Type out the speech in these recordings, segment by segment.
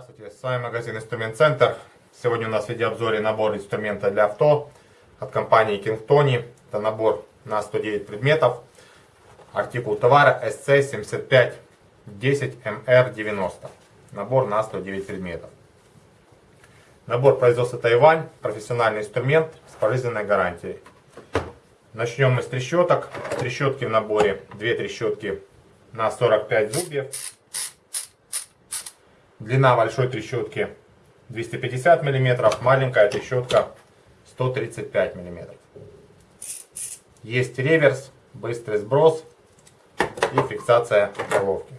Здравствуйте, с вами магазин Инструмент Центр. Сегодня у нас в видеообзоре набор инструмента для авто от компании Kingtoni. Это набор на 109 предметов. Артикул товара SC75 10MR90. Набор на 109 предметов. Набор производства Тайвань. Профессиональный инструмент с пожизненной гарантией. Начнем мы с трещоток. Трещотки в наборе. Две трещотки на 45 зубьев. Длина большой трещотки 250 мм, маленькая трещотка 135 мм. Есть реверс, быстрый сброс и фиксация головки.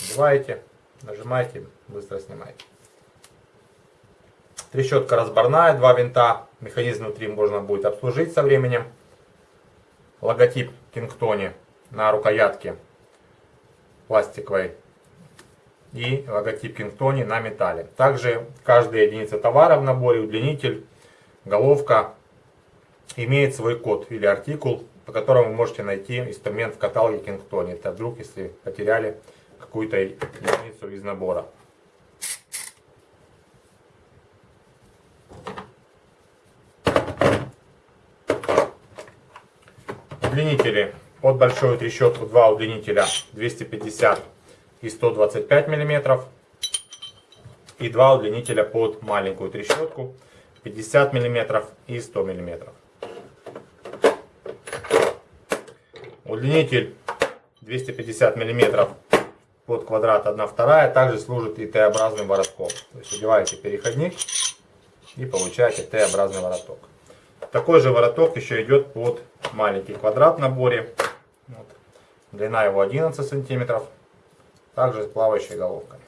Надеваете, нажимаете, быстро снимаете. Трещотка разборная, два винта, механизм внутри можно будет обслужить со временем. Логотип Кингтони на рукоятке пластиковой и логотип Кингтони на металле. Также каждая единица товара в наборе, удлинитель, головка имеет свой код или артикул, по которому вы можете найти инструмент в каталоге Кингтони. Это вдруг, если потеряли какую-то единицу из набора. Удлинители. Под большую трещотку два удлинителя 250 и 125 мм. И два удлинителя под маленькую трещотку 50 мм и 100 мм. Удлинитель 250 мм под квадрат 1 вторая также служит и Т-образным воротом. То есть одеваете переходник и получаете Т-образный вороток. Такой же вороток еще идет под маленький квадрат в наборе. Вот. Длина его 11 сантиметров. Также с плавающей головкой.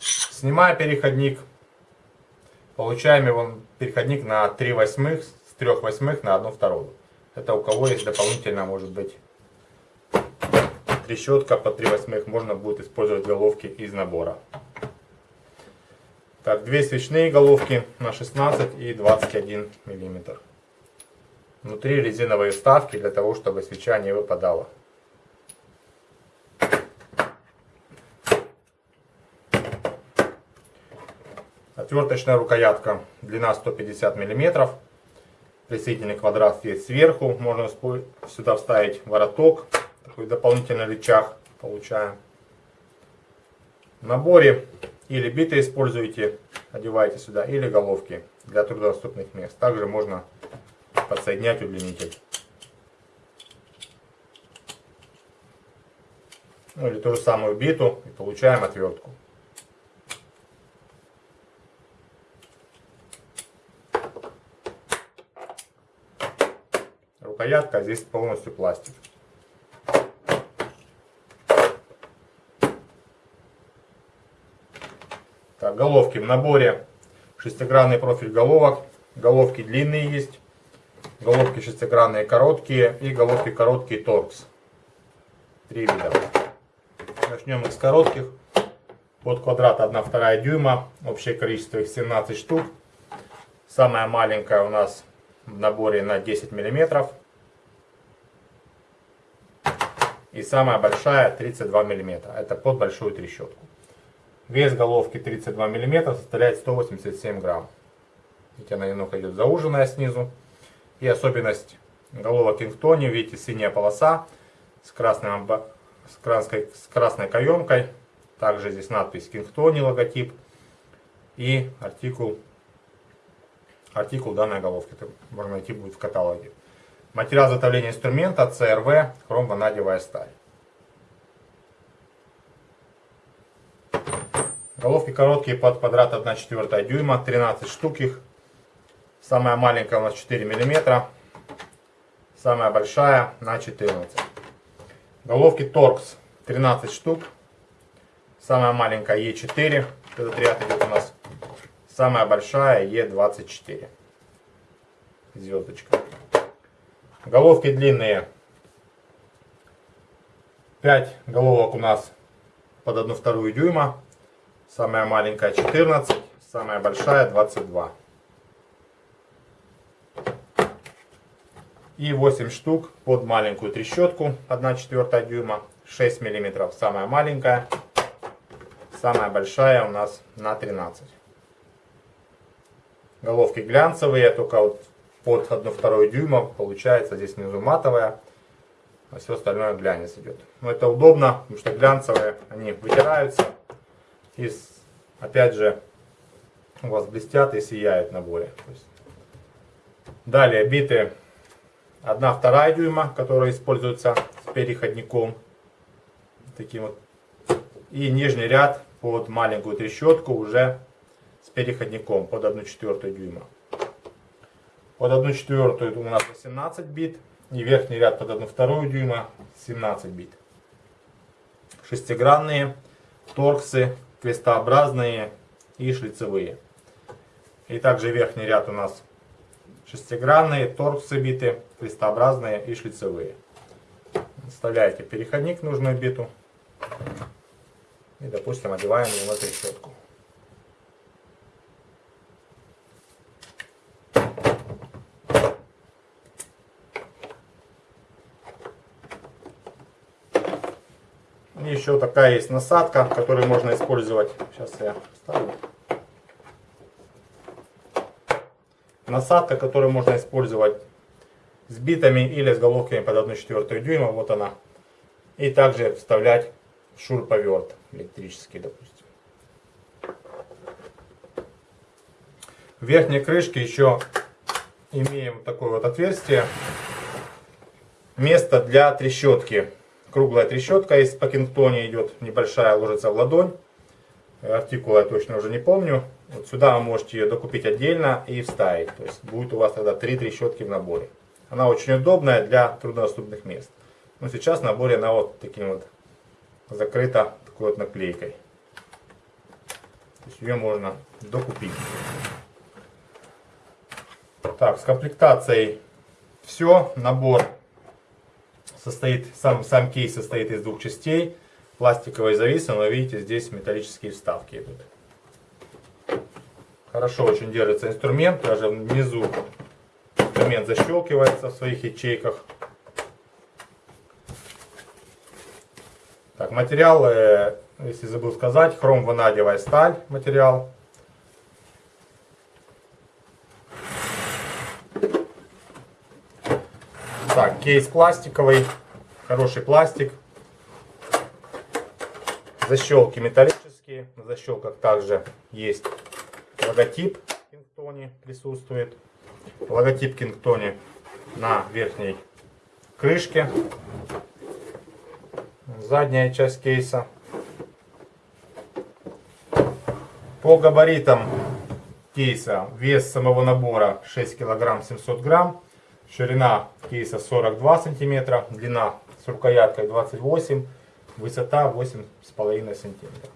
Снимая переходник, получаем его переходник на 3 восьмых, с 3 восьмых на 1 вторую. Это у кого есть дополнительно, может быть, трещотка по 3 восьмых, можно будет использовать головки из набора. Так, две свечные головки на 16 и 21 миллиметр. Внутри резиновые вставки для того, чтобы свеча не выпадала. Отверточная рукоятка, длина 150 мм. Присоединительный квадрат есть сверху. Можно сюда вставить вороток. Такой дополнительный рычаг получаем. В наборе или биты используете, одеваете сюда, или головки для труднодоступных мест. Также можно подсоединять удлинитель. Ну или ту же самую биту и получаем отвертку. рукоятка, здесь полностью пластик. Головки в наборе. Шестигранный профиль головок. Головки длинные есть. Головки шестигранные короткие. И головки короткие торкс. Три вида. Начнем с коротких. Под квадрат 1,2 дюйма. Общее количество их 17 штук. Самая маленькая у нас в наборе на 10 миллиметров. И самая большая 32 мм. Это под большую трещотку. Вес головки 32 мм составляет 187 грамм. Видите, она немного идет зауженная снизу. И особенность головок Кингтони, видите, синяя полоса с, красным, с, красной, с красной каемкой. Также здесь надпись Кингтони, логотип. И артикул, артикул данной головки. Это можно найти будет в каталоге. Материал изготовления инструмента CRV хромванадевая сталь. Головки короткие под квадрат 1,4 дюйма, 13 штук их. Самая маленькая у нас 4 мм, самая большая на 14. Головки Torx 13 штук, самая маленькая E4, этот ряд идет у нас. Самая большая E24. Звездочка. Головки длинные. 5 головок у нас под 1 вторую дюйма. Самая маленькая 14, самая большая 22. И 8 штук под маленькую трещотку 1 четвертая дюйма. 6 миллиметров самая маленькая. Самая большая у нас на 13 головки глянцевые только вот под 1 вторую дюйма получается здесь внизу матовая а все остальное глянец идет но это удобно потому что глянцевые они вытираются и опять же у вас блестят и сияют на боре далее биты 1 вторая дюйма которая используется с переходником таким вот и нижний ряд под маленькую трещотку уже с переходником под 1 четвертую дюйма. Под 1 четвертую у нас 18 бит. И верхний ряд под 1 вторую дюйма 17 бит. Шестигранные, торксы, крестообразные и шлицевые. И также верхний ряд у нас шестигранные, торксы биты, крестообразные и шлицевые. Вставляете переходник в нужную биту. И, допустим, одеваем его на И еще такая есть насадка, которую можно использовать. Сейчас я вставлю. Насадка, которую можно использовать с битами или с головками под 1,4 дюйма. Вот она. И также вставлять шуруповерт электрический, допустим. В верхней крышке еще имеем такое вот отверстие. Место для трещотки. Круглая трещотка из по кингтоне идет, небольшая, ложится в ладонь. Артикула я точно уже не помню. Вот сюда вы можете ее докупить отдельно и вставить. То есть будет у вас тогда три трещотки в наборе. Она очень удобная для труднодоступных мест. Но сейчас в наборе она вот таким вот закрыта такой вот наклейкой. То есть ее можно докупить. Так, с комплектацией все. Набор состоит, сам, сам кейс состоит из двух частей. Пластиковые зависы, но видите, здесь металлические вставки идут. Хорошо очень держится инструмент, даже внизу инструмент защелкивается в своих ячейках. Так, материал, э, если забыл сказать, хром ванадиевая сталь материал. Так, кейс пластиковый, хороший пластик. Защелки металлические, на защелках также есть логотип Кингтони присутствует. Логотип Кингтони на верхней крышке задняя часть кейса. По габаритам кейса вес самого набора 6 килограмм 700 грамм. Ширина кейса 42 сантиметра, длина с рукояткой 28, высота 8,5 сантиметров.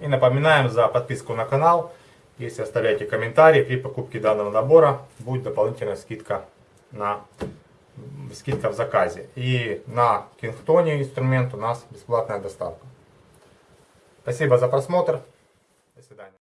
И напоминаем за подписку на канал. Если оставляете комментарии при покупке данного набора, будет дополнительная скидка на скидка в заказе. И на Кингтоне инструмент у нас бесплатная доставка. Спасибо за просмотр. До свидания.